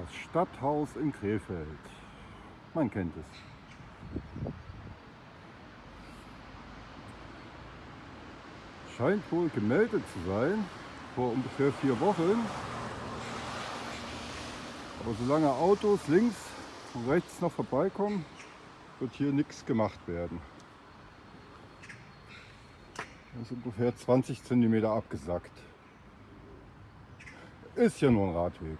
Das Stadthaus in Krefeld. Man kennt es. Scheint wohl gemeldet zu sein, vor ungefähr vier Wochen. Aber solange Autos links und rechts noch vorbeikommen, wird hier nichts gemacht werden. Das ist ungefähr 20 cm abgesackt. Ist ja nur ein Radweg.